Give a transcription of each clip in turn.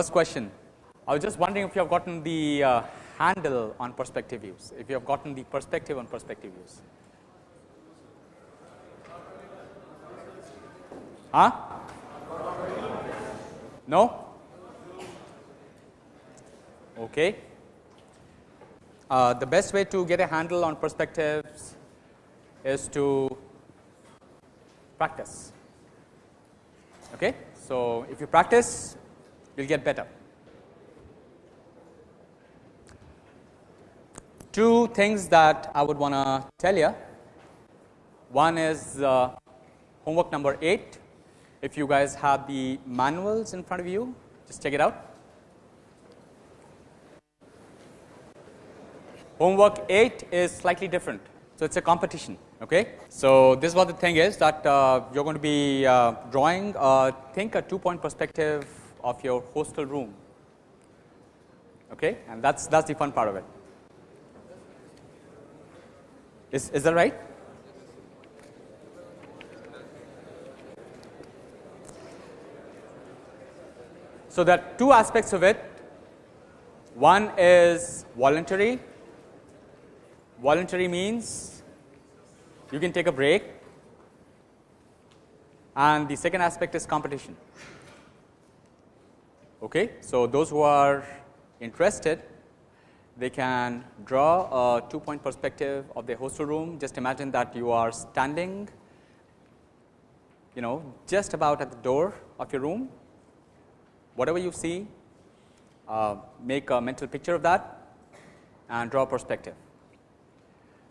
first question. I was just wondering if you have gotten the uh, handle on perspective views, if you have gotten the perspective on perspective views. Huh? No? Okay. Uh, the best way to get a handle on perspectives is to practice. Okay? So, if you practice, will get better. Two things that I would want to tell you. One is uh, homework number 8. If you guys have the manuals in front of you, just check it out. Homework 8 is slightly different. So, it is a competition. Okay. So, this is what the thing is that uh, you are going to be uh, drawing uh, think a 2 point perspective of your hostel room okay, and that is that is the fun part of it. Is, is that right? So, there are two aspects of it. One is voluntary. Voluntary means you can take a break and the second aspect is competition. Okay. So, those who are interested they can draw a two point perspective of the hostel room. Just imagine that you are standing you know just about at the door of your room. Whatever you see uh, make a mental picture of that and draw a perspective.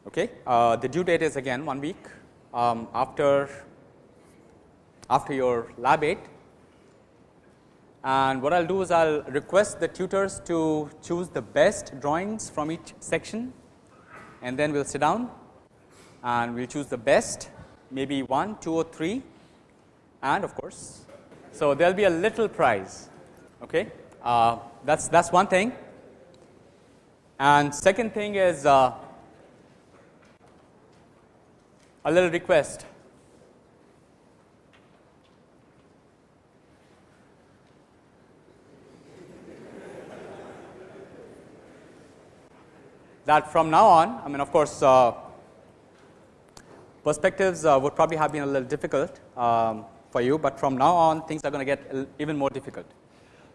Okay. Uh, the due date is again one week um, after after your lab 8 and what I will do is I will request the tutors to choose the best drawings from each section and then we will sit down and we will choose the best maybe 1, 2 or 3 and of course. So, there will be a little prize okay. Uh, that is that is one thing and second thing is uh, a little request that from now on I mean of course uh, perspectives uh, would probably have been a little difficult um, for you, but from now on things are going to get even more difficult.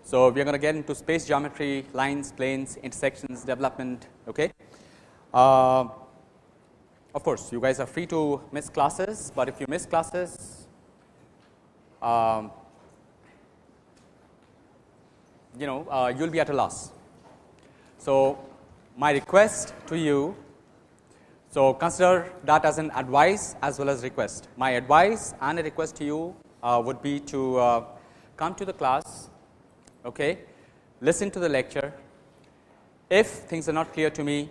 So, we are going to get into space geometry, lines, planes, intersections, development. Okay. Uh, of course, you guys are free to miss classes, but if you miss classes, um, you know uh, you will be at a loss. So, my request to you. So, consider that as an advice as well as request. My advice and a request to you uh, would be to uh, come to the class, okay, listen to the lecture. If things are not clear to me,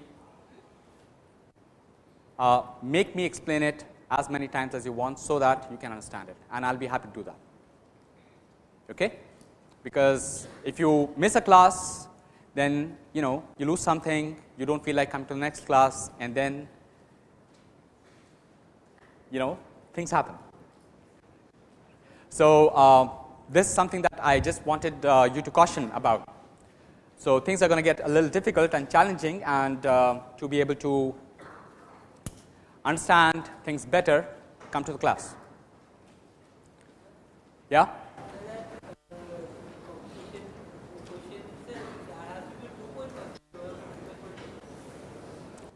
uh, make me explain it as many times as you want, so that you can understand it and I will be happy to do that. Okay? Because if you miss a class then you know you lose something, you do not feel like coming to the next class and then you know things happen. So, uh, this is something that I just wanted uh, you to caution about. So, things are going to get a little difficult and challenging and uh, to be able to understand things better come to the class. Yeah.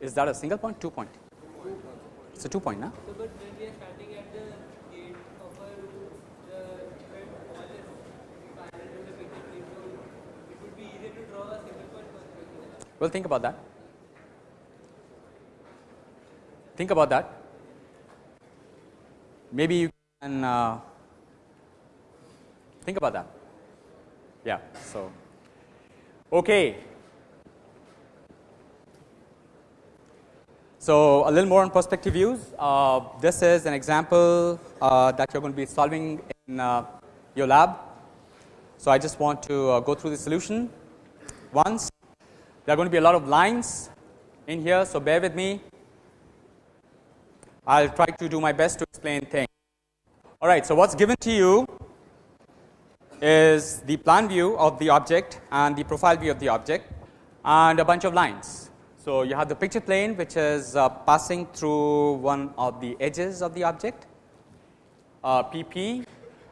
Is that a single point, two point? It's a two point, now. So, but when we are starting at the gate of a the it would be easier to draw a single point perspective. Well, think about that. Think about that. Maybe you can uh, think about that. Yeah. So, okay. So, a little more on perspective views. Uh, this is an example uh, that you are going to be solving in uh, your lab. So, I just want to uh, go through the solution once. There are going to be a lot of lines in here. So, bear with me. I will try to do my best to explain things. All right. So, what is given to you is the plan view of the object and the profile view of the object and a bunch of lines. So, you have the picture plane which is uh, passing through one of the edges of the object uh, PP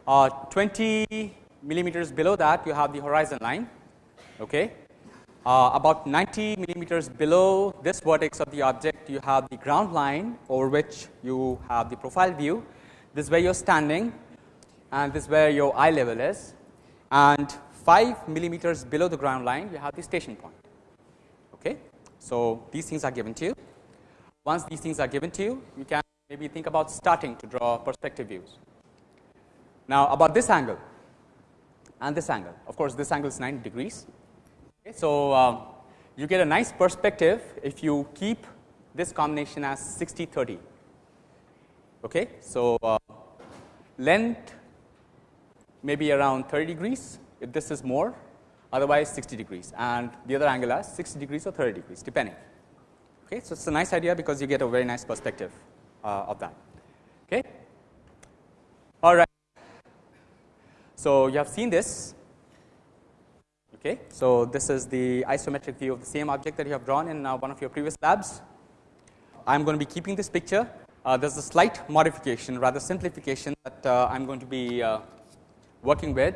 uh, 20 millimeters below that you have the horizon line okay. Uh, about 90 millimeters below this vertex of the object you have the ground line over which you have the profile view this is where you are standing and this is where your eye level is and 5 millimeters below the ground line you have the station point. So, these things are given to you. Once these things are given to you, you can maybe think about starting to draw perspective views. Now, about this angle and this angle, of course, this angle is 90 degrees. Okay. So, uh, you get a nice perspective if you keep this combination as 60 30. Okay. So, uh, length maybe around 30 degrees if this is more otherwise 60 degrees and the other angle as 60 degrees or 30 degrees depending. Okay. So, it is a nice idea because you get a very nice perspective uh, of that. Okay. All right. So, you have seen this. Okay. So, this is the isometric view of the same object that you have drawn in uh, one of your previous labs. I am going to be keeping this picture. Uh, there is a slight modification rather simplification that uh, I am going to be uh, working with.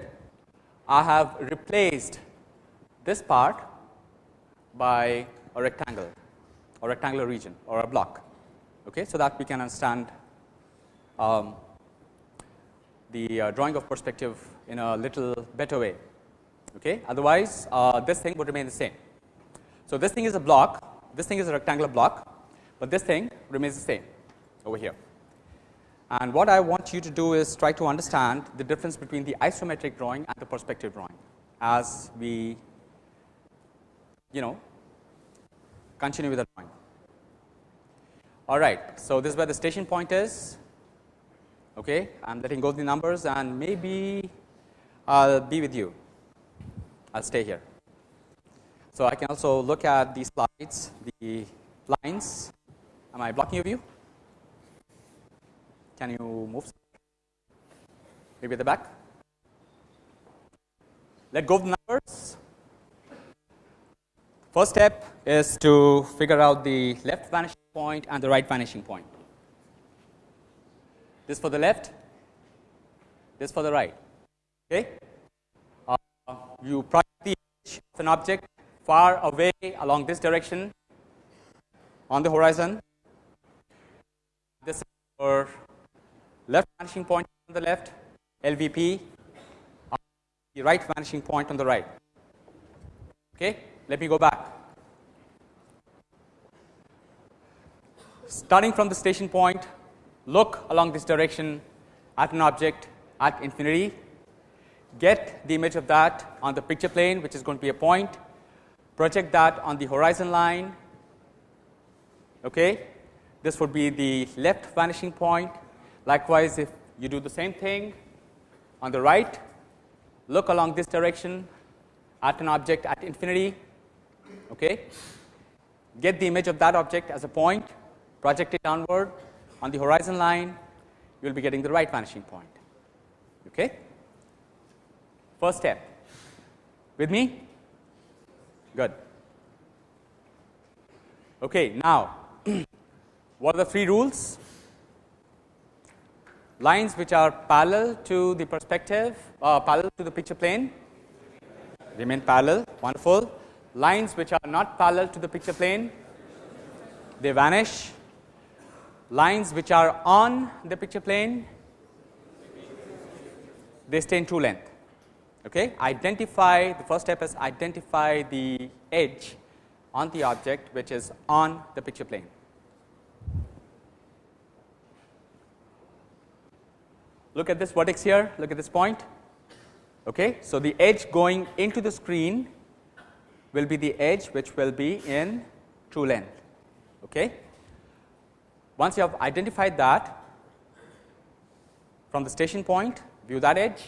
I have replaced this part by a rectangle or rectangular region or a block okay, so that we can understand um, the uh, drawing of perspective in a little better way. Okay. Otherwise, uh, this thing would remain the same. So, this thing is a block, this thing is a rectangular block, but this thing remains the same over here. And what I want you to do is try to understand the difference between the isometric drawing and the perspective drawing as we you know continue with the drawing. All right. So, this is where the station point is. Okay. I am letting go the numbers and maybe I will be with you. I will stay here. So, I can also look at these slides, the lines. Am I blocking your view? Can you move? Maybe at the back? Let go of the numbers. First step is to figure out the left vanishing point and the right vanishing point. This for the left, this for the right. Okay. Uh, you project the edge of an object far away along this direction on the horizon. This is your left vanishing point on the left, LVP, the right vanishing point on the right. Okay. Let me go back. Starting from the station point, look along this direction at an object at infinity, get the image of that on the picture plane which is going to be a point, project that on the horizon line. Okay. This would be the left vanishing point. Likewise, if you do the same thing on the right, look along this direction at an object at infinity, okay. get the image of that object as a point, project it downward on the horizon line, you will be getting the right vanishing point. Okay. First step, with me? Good. Okay, now, what are the three rules? Lines which are parallel to the perspective, uh, parallel to the picture plane, remain parallel, wonderful lines which are not parallel to the picture plane, they vanish. Lines which are on the picture plane, they stay in true length. Okay. Identify the first step is identify the edge on the object which is on the picture plane. Look at this vertex here, look at this point. Okay. So, the edge going into the screen will be the edge which will be in true length. Okay. Once you have identified that from the station point, view that edge.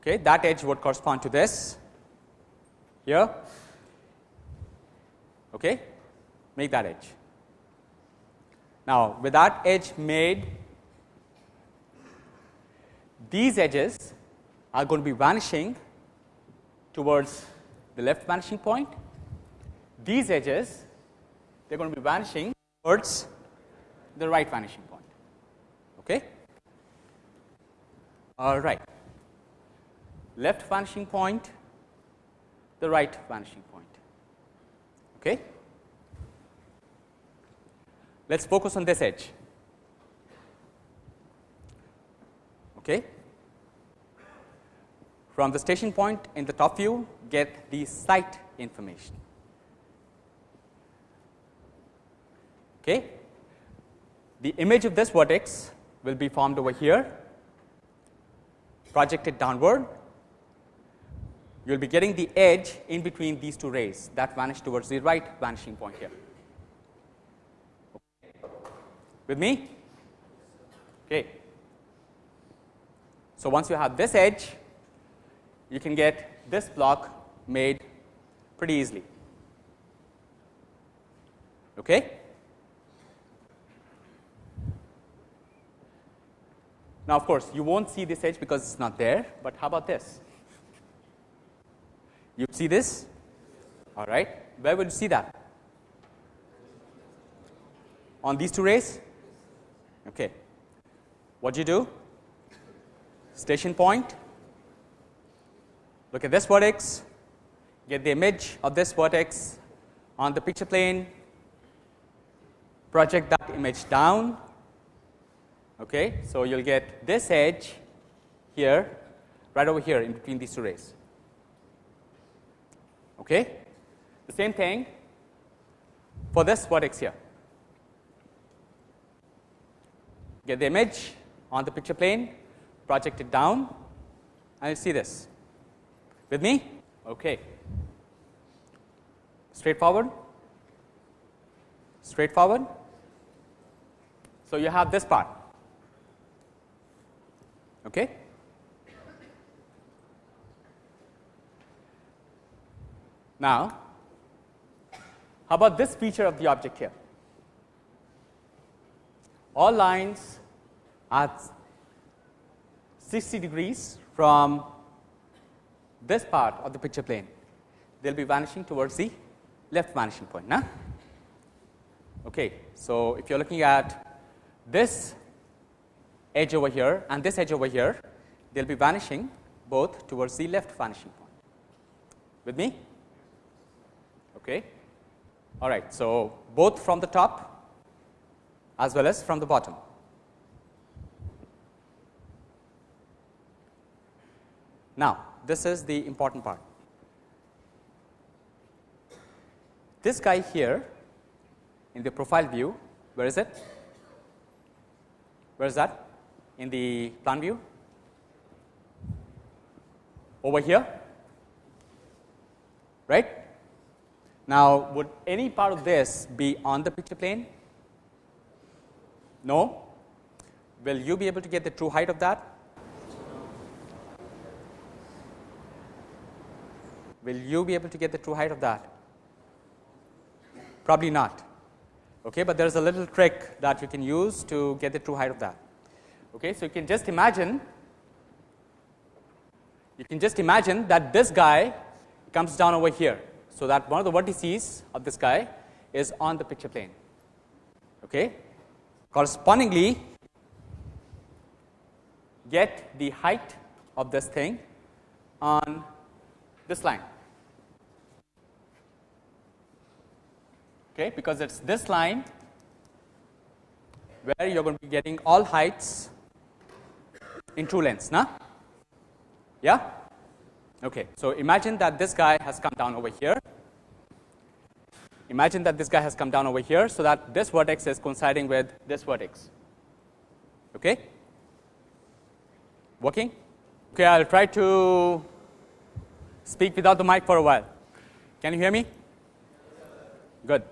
Okay, that edge would correspond to this here. Okay, make that edge. Now, with that edge made, these edges are going to be vanishing towards the left vanishing point. These edges they are going to be vanishing towards the right vanishing point. Okay? All right. Left vanishing point, the right vanishing point. Okay? Let us focus on this edge. Okay? From the station point in the top view, get the site information. Okay? The image of this vertex will be formed over here, projected downward. You will be getting the edge in between these two rays that vanish towards the right vanishing point here. With me? Okay. So, once you have this edge, you can get this block made pretty easily. Okay. Now, of course, you not see this edge because it is not there, but how about this? You see this? All right. Where will you see that? On these two rays? Okay. What do you do? Station point. Look at this vertex, get the image of this vertex on the picture plane, project that image down Okay. So, you will get this edge here right over here in between these two rays. Okay. The same thing for this vertex here. Get the image on the picture plane, project it down and you see this. With me? Okay. Straightforward? Straightforward? So, you have this part Okay. Now, how about this feature of the object here? All lines are 60 degrees from this part of the picture plane, they will be vanishing towards the left vanishing point. Nah? Okay. So, if you are looking at this edge over here and this edge over here, they will be vanishing both towards the left vanishing point. With me? Okay. All right. So, both from the top as well as from the bottom. Now, this is the important part. This guy here in the profile view, where is it? Where is that? in the plan view over here right. Now, would any part of this be on the picture plane? No. Will you be able to get the true height of that? Will you be able to get the true height of that? Probably not. Okay, but there is a little trick that you can use to get the true height of that. Okay, so you can just imagine you can just imagine that this guy comes down over here. So, that one of the vertices of this guy is on the picture plane. Okay. Correspondingly, get the height of this thing on this line. Okay, because it is this line where you are going to be getting all heights in true lengths, na? Yeah? Okay. So, imagine that this guy has come down over here. Imagine that this guy has come down over here, so that this vertex is coinciding with this vertex. Okay? Working? Okay, I will try to speak without the mic for a while. Can you hear me? Good.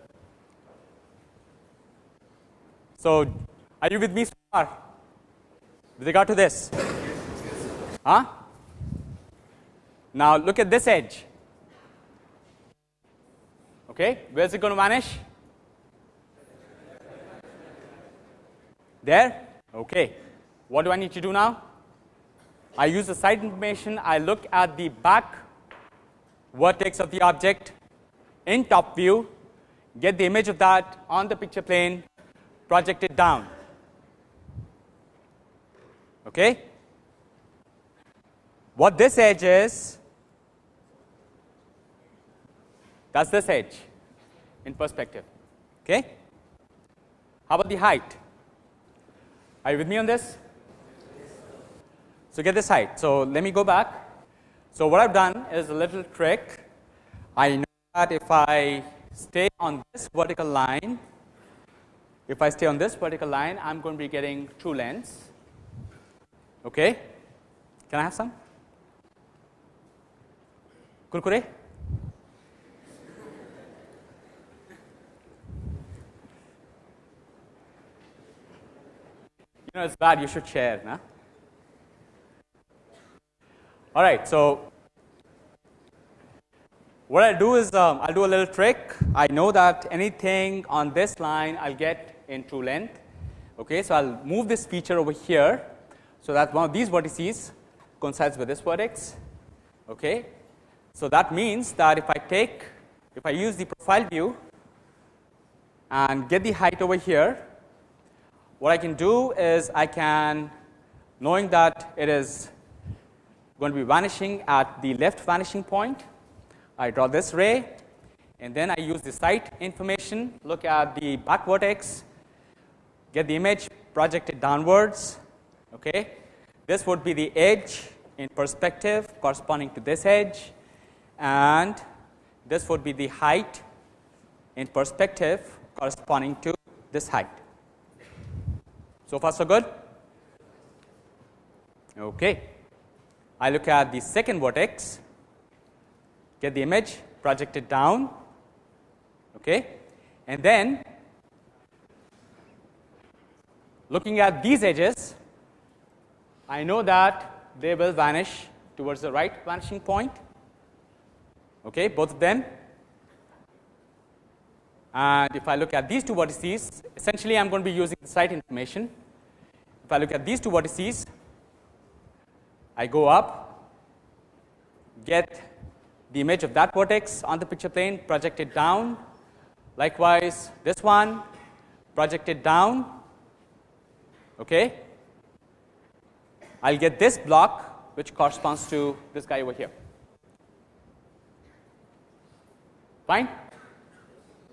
So, are you with me so far? with regard to this? Huh? Now, look at this edge. Okay, where is it going to vanish? There? Okay. What do I need to do now? I use the side information, I look at the back vertex of the object in top view, get the image of that on the picture plane, project it down. Okay? What this edge is, that is this edge in perspective. Okay? How about the height? Are you with me on this? So, get this height. So, let me go back. So, what I have done is a little trick. I know that if I stay on this vertical line, if I stay on this vertical line, I am going to be getting two lengths. Okay. Can I have some? Kurkure? You know, it's bad, you should share. Nah? All right. So, what I do is um, I'll do a little trick. I know that anything on this line I'll get in true length. Okay, so I'll move this feature over here, so that one of these vertices coincides with this vertex. Okay, so that means that if I take, if I use the profile view and get the height over here, what I can do is I can, knowing that it is going to be vanishing at the left vanishing point, I draw this ray and then I use the site information, look at the back vertex, get the image projected downwards. Okay. This would be the edge in perspective corresponding to this edge and this would be the height in perspective corresponding to this height. So far so good? Okay. I look at the second vertex, get the image, projected down, okay. and then looking at these edges, I know that they will vanish towards the right vanishing point, okay, both of them and if I look at these two vertices, essentially I am going to be using the site information. If I look at these two vertices, I go up, get the image of that vertex on the picture plane, project it down. Likewise, this one, project it down. Okay. I'll get this block which corresponds to this guy over here. Fine.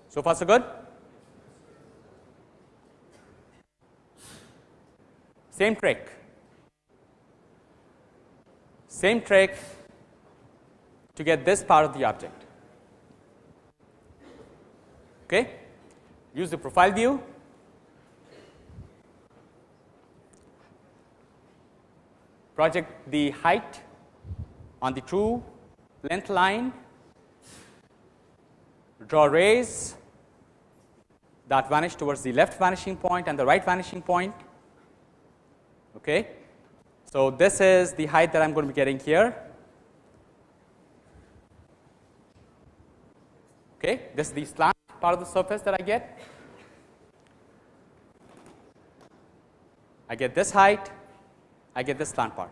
So far so good? Same trick. Same trick to get this part of the object. Okay? Use the profile view. Project the height on the true length line. Draw rays that vanish towards the left vanishing point and the right vanishing point. Okay. So, this is the height that I am going to be getting here. Okay. This is the slant part of the surface that I get. I get this height, I get this slant part.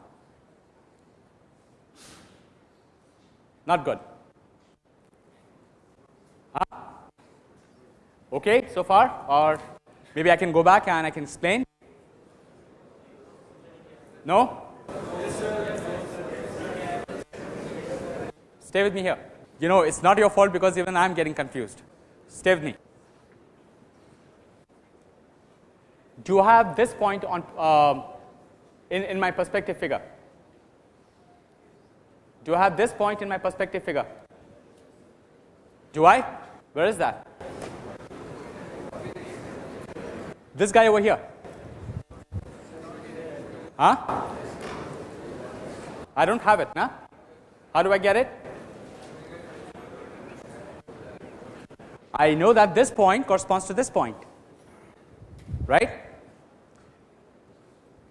Not good. Huh? Okay, so far or maybe I can go back and I can explain. No? Stay with me here. You know, it's not your fault because even I am getting confused. Stay with me. Do you have this point on uh, in, in my perspective figure? Do I have this point in my perspective figure? Do I? Where is that? This guy over here. Huh? I don't have it, nah? How do I get it? I know that this point corresponds to this point, right?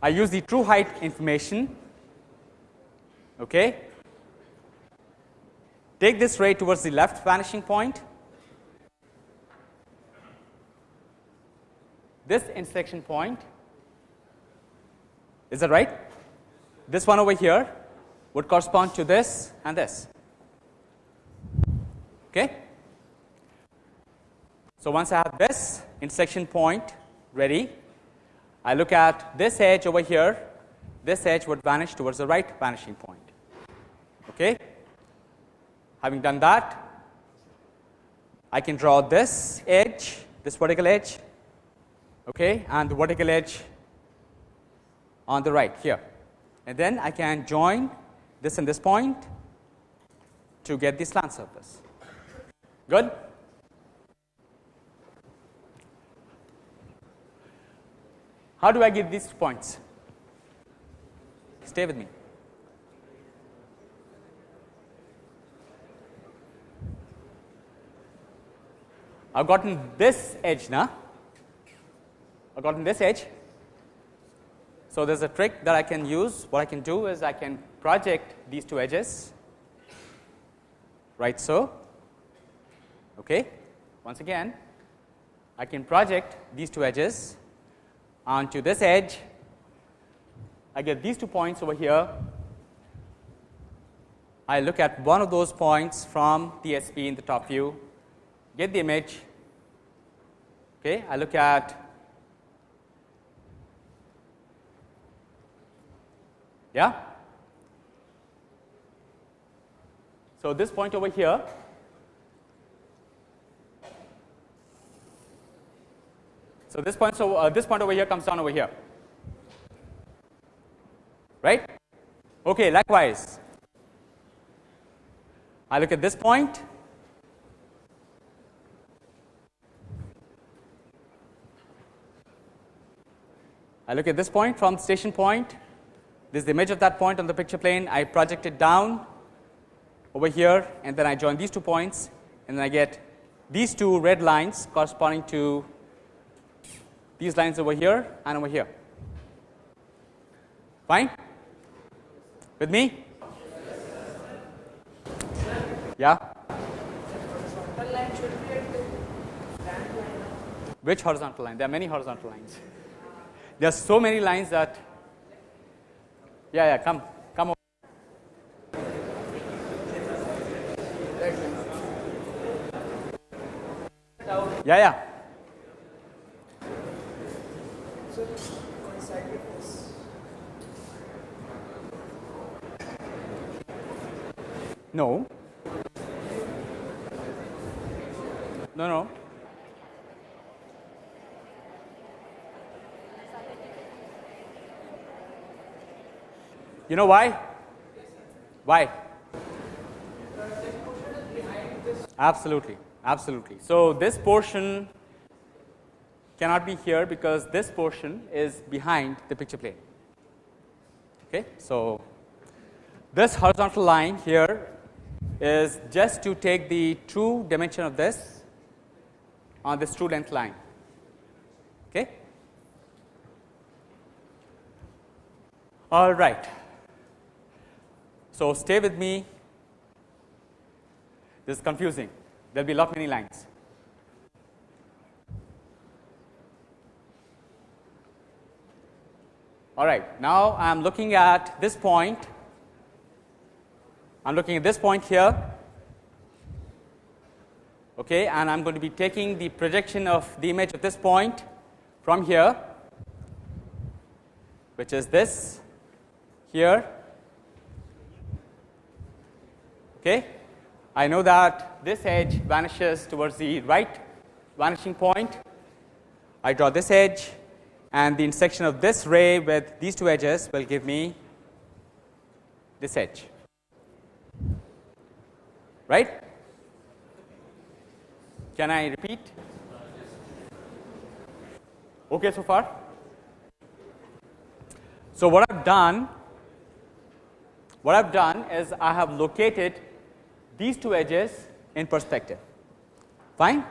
I use the true height information, okay? Take this ray towards the left vanishing point this intersection point. Is that right? this one over here would correspond to this and this. Okay. So, once I have this intersection point ready, I look at this edge over here, this edge would vanish towards the right vanishing point. Okay. Having done that, I can draw this edge, this vertical edge, okay, and the vertical edge on the right here. And then I can join this and this point to get the slant surface. Good? How do I get these points? Stay with me. I've gotten this edge now. I've gotten this edge. So, there is a trick that I can use. What I can do is I can project these two edges, right so. Okay. Once again, I can project these two edges onto this edge. I get these two points over here. I look at one of those points from TSP in the top view, get the image. Okay. I look at Yeah. So, this point over here So, this point so uh, this point over here comes down over here. Right? Okay likewise. I look at this point. I look at this point from the station point. This is the image of that point on the picture plane. I project it down over here and then I join these two points and then I get these two red lines corresponding to these lines over here and over here. Fine? With me? Yeah? Which horizontal line? There are many horizontal lines. There are so many lines that yeah, yeah, come, come over. Yeah, yeah. No. No, no. You know why? Why? Absolutely, absolutely. So, this portion cannot be here because this portion is behind the picture plane. Okay. So, this horizontal line here is just to take the true dimension of this on this true length line. Okay. All right. So, stay with me this is confusing there will be a lot many lines. All right, now I am looking at this point, I am looking at this point here okay, and I am going to be taking the projection of the image of this point from here which is this here Okay. I know that this edge vanishes towards the right vanishing point. I draw this edge and the intersection of this ray with these two edges will give me this edge right. Can I repeat? Okay so far. So, what I have done what I have done is I have located these two edges in perspective fine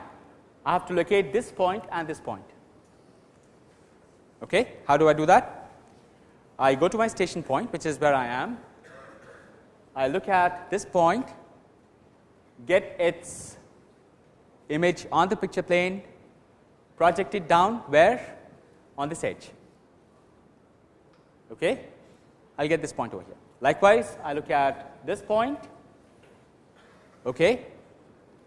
I have to locate this point and this point okay how do I do that I go to my station point which is where I am I look at this point get its image on the picture plane project it down where? On this edge. Okay? I will get this point over here. Likewise, I look at this point, okay,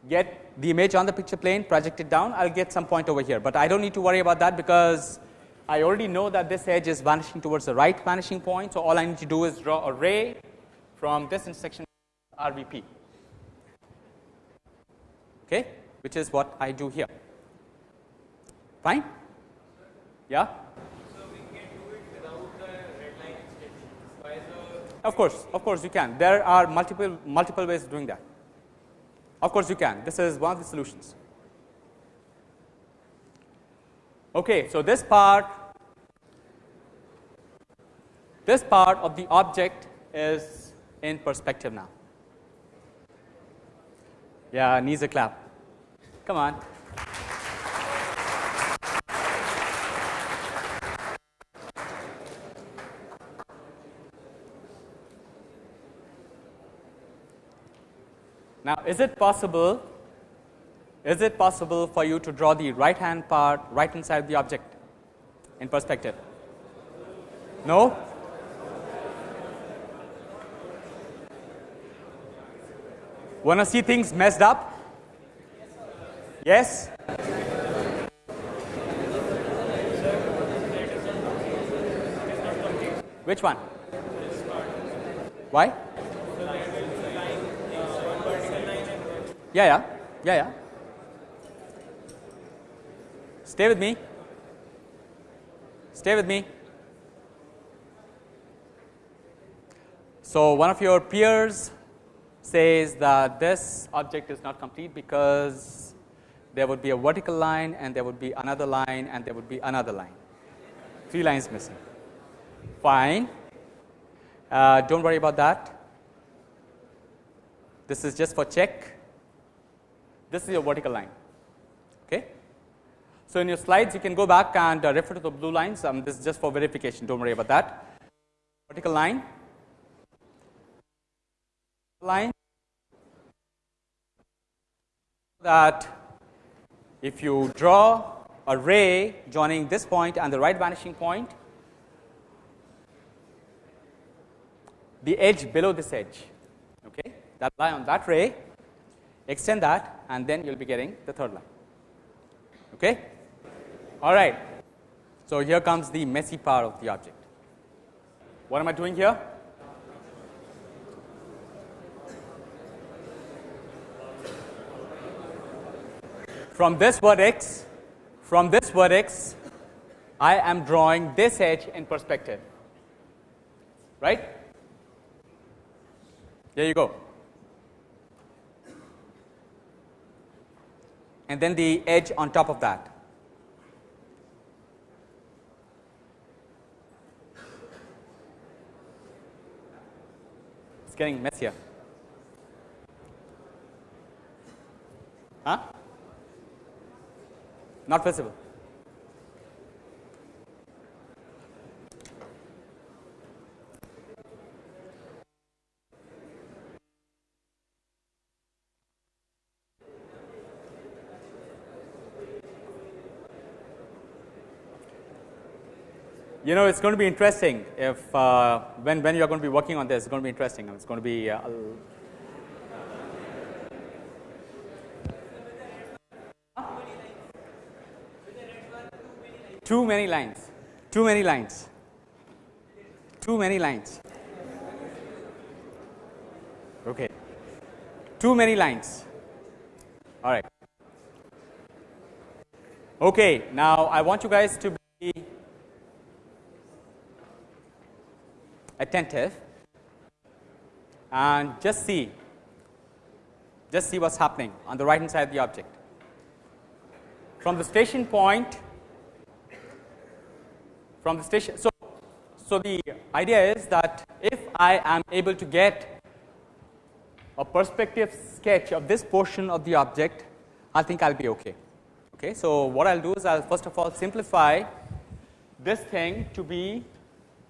get the image on the picture plane, project it down, I will get some point over here, but I do not need to worry about that because I already know that this edge is vanishing towards the right vanishing point. So, all I need to do is draw a ray from this intersection RVP, okay, which is what I do here. Fine? Yeah? Of course, of course you can. There are multiple multiple ways of doing that. Of course you can. This is one of the solutions. Okay, so this part this part of the object is in perspective now. Yeah, needs a clap. Come on. Now, is it possible is it possible for you to draw the right hand part right inside the object in perspective? No? Want to see things messed up? Yes? Which one? Why? Yeah, yeah, yeah, yeah. Stay with me. Stay with me. So, one of your peers says that this object is not complete because there would be a vertical line and there would be another line and there would be another line. Three lines missing. Fine. Uh, don't worry about that. This is just for check. This is your vertical line. Okay. So, in your slides you can go back and uh, refer to the blue lines. Um, this is just for verification. Don't worry about that. Vertical line, line that if you draw a ray joining this point and the right vanishing point, the edge below this edge, okay, that lie on that ray, extend that and then you will be getting the third line. Okay? All right. So, here comes the messy part of the object. What am I doing here? From this vertex, from this vertex, I am drawing this edge in perspective, right? There you go. And then the edge on top of that. It's getting messier. Huh? Not visible. You know, it's going to be interesting if uh, when when you are going to be working on this, it's going to be interesting. It's going to be uh, Too many lines, too many lines, too many lines. Okay, too many lines. All right. Okay, now I want you guys to be attentive and just see, just see what's happening on the right hand side of the object. From the station point from the station. So, so the idea is that if I am able to get a perspective sketch of this portion of the object, I think I'll be okay. Okay, so what I'll do is I'll first of all simplify this thing to be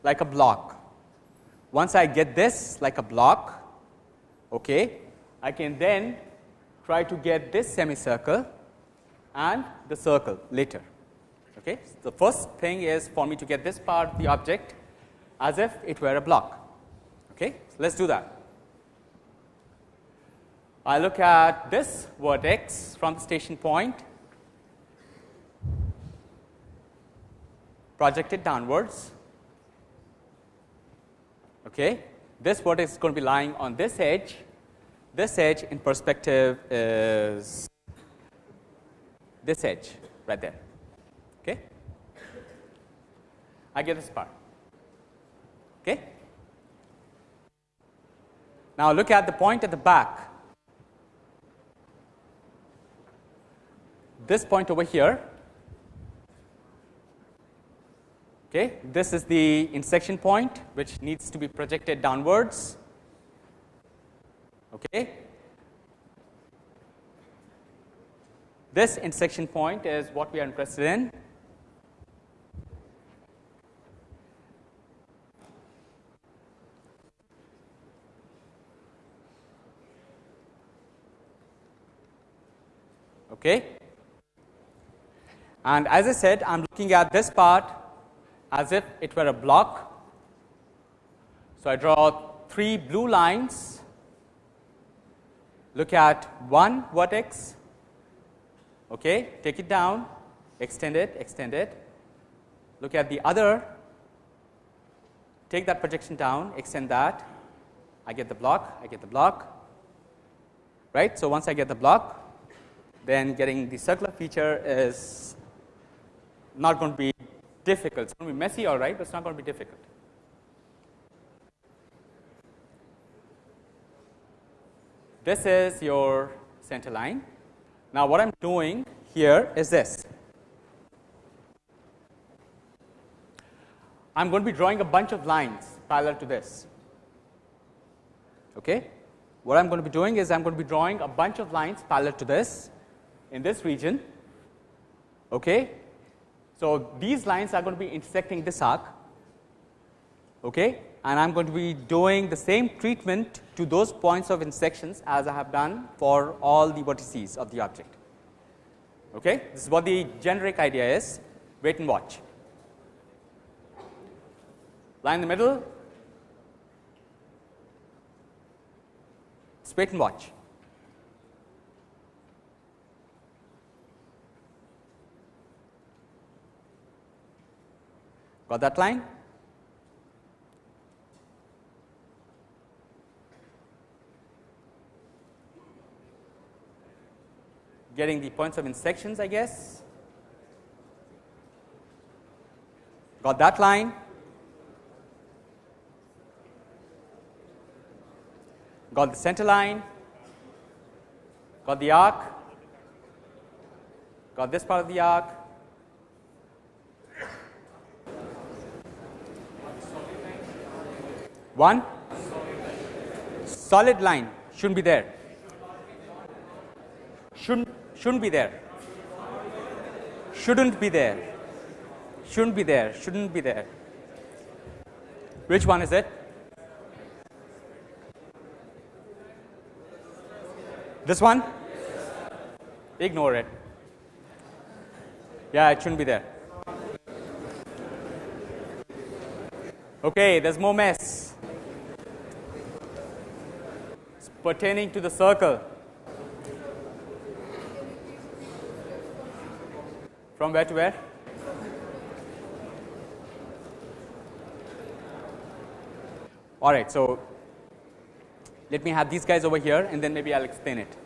like a block. Once I get this like a block, okay, I can then try to get this semicircle and the circle later. Okay. The first thing is for me to get this part the object as if it were a block. Okay? So, let us do that. I look at this vertex from the station point projected downwards. Okay. This vertex is going to be lying on this edge. This edge in perspective is this edge right there. Okay. I get this part. Okay. Now, look at the point at the back. This point over here Okay. This is the intersection point which needs to be projected downwards. Okay. This intersection point is what we are interested in. Okay. And as I said, I am looking at this part as if it were a block. So, I draw three blue lines, look at one vertex, okay, take it down, extend it, extend it, look at the other, take that projection down, extend that, I get the block, I get the block, right. So, once I get the block, then getting the circular feature is not going to be difficult. It's going to be messy all right, but it's not going to be difficult. This is your center line. Now, what I am doing here is this. I am going to be drawing a bunch of lines parallel to this. Okay. What I am going to be doing is I am going to be drawing a bunch of lines parallel to this in this region. Okay. So, these lines are going to be intersecting this arc okay, and I am going to be doing the same treatment to those points of intersections as I have done for all the vertices of the object. Okay. This is what the generic idea is wait and watch. Line in the middle, wait and watch. Got that line? Getting the points of intersections I guess. Got that line? Got the center line? Got the arc? Got this part of the arc? One solid line shouldn't be there. Shouldn't shouldn't be there. Shouldn't be there. Shouldn't be there. Shouldn't be there. Which one is it? This one? Ignore it. Yeah, it shouldn't be there. Okay, there's more mess. Pertaining to the circle from where to where? All right. So, let me have these guys over here and then maybe I will explain it.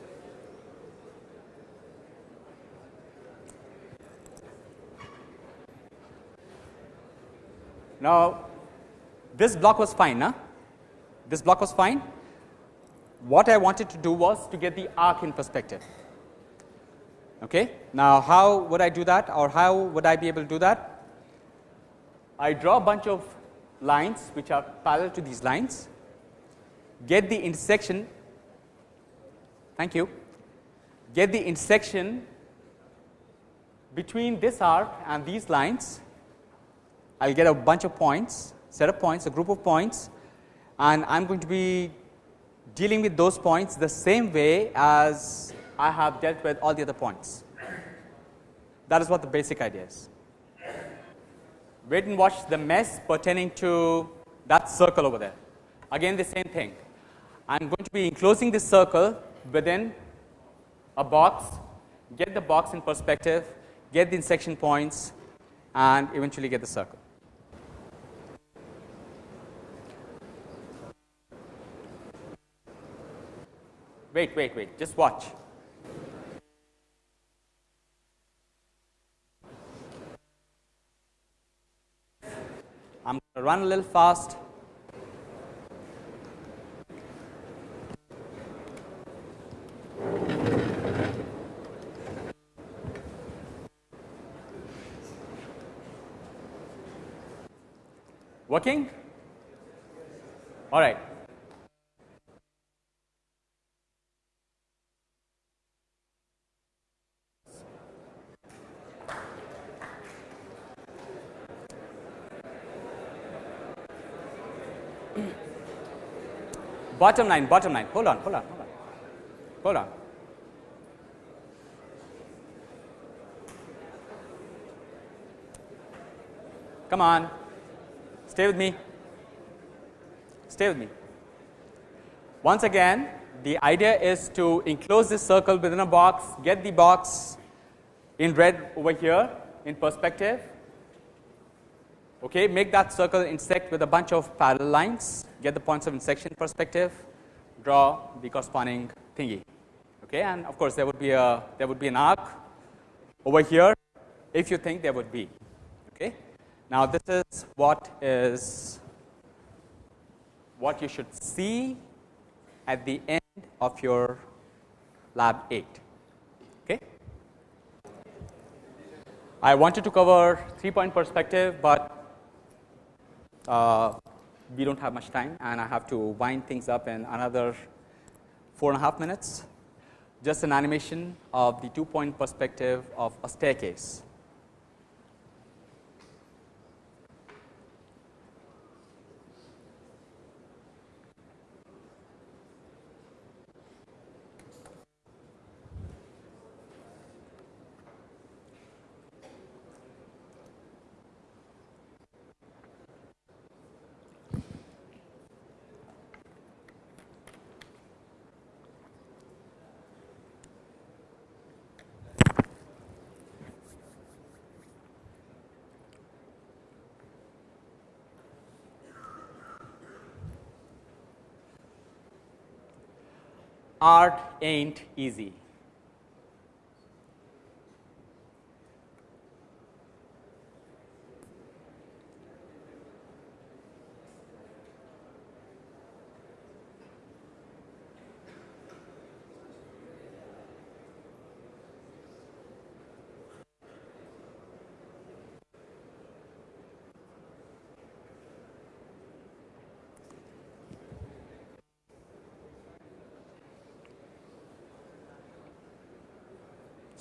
Now, this block was fine, huh? this block was fine what I wanted to do was to get the arc in perspective. Okay. Now, how would I do that or how would I be able to do that? I draw a bunch of lines which are parallel to these lines, get the intersection, thank you, get the intersection between this arc and these lines, I will get a bunch of points, set of points, a group of points and I am going to be dealing with those points the same way as I have dealt with all the other points. That is what the basic idea is. Wait and watch the mess pertaining to that circle over there. Again the same thing. I am going to be enclosing this circle within a box, get the box in perspective, get the intersection points and eventually get the circle. Wait, wait, wait, just watch. I'm going to run a little fast. Working? All right. Bottom line, bottom line. Hold on, hold on, hold on. Hold on. Come on. Stay with me. Stay with me. Once again, the idea is to enclose this circle within a box, get the box in red over here in perspective. Okay, make that circle intersect with a bunch of parallel lines, get the points of intersection perspective, draw the corresponding thingy. Okay, and of course, there would be a there would be an arc over here if you think there would be. Okay. Now, this is what is what you should see at the end of your lab 8. Okay. I wanted to cover 3 point perspective, but uh, we do not have much time and I have to wind things up in another four and a half minutes. Just an animation of the 2 point perspective of a staircase. Art ain't easy.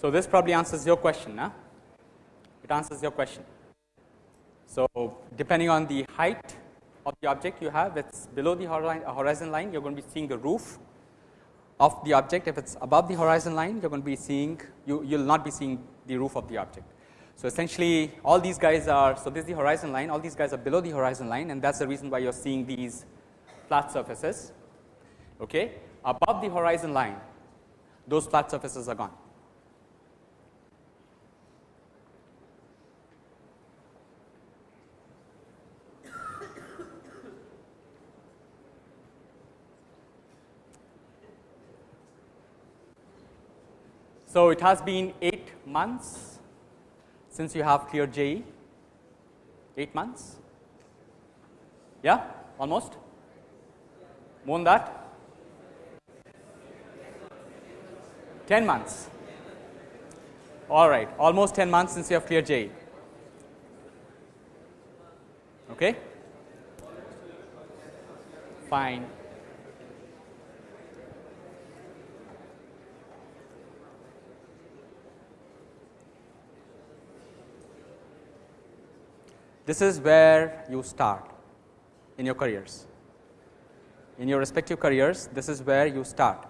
So, this probably answers your question, huh? it answers your question. So, depending on the height of the object you have, if it's below the horizon line, you're going to be seeing the roof of the object. If it's above the horizon line, you're going to be seeing, you, you'll not be seeing the roof of the object. So, essentially all these guys are, so this is the horizon line, all these guys are below the horizon line and that's the reason why you're seeing these flat surfaces. Okay. Above the horizon line, those flat surfaces are gone. So, it has been 8 months since you have cleared JEE, 8 months, yeah, almost, more than that, 10 months, all right, almost 10 months since you have cleared JEE, okay, fine. This is where you start in your careers. In your respective careers, this is where you start.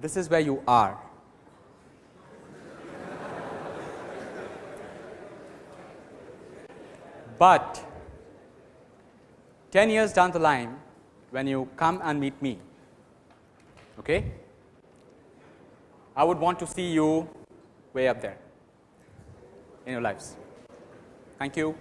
This is where you are. But 10 years down the line when you come and meet me, okay, I would want to see you way up there in your lives. Thank you.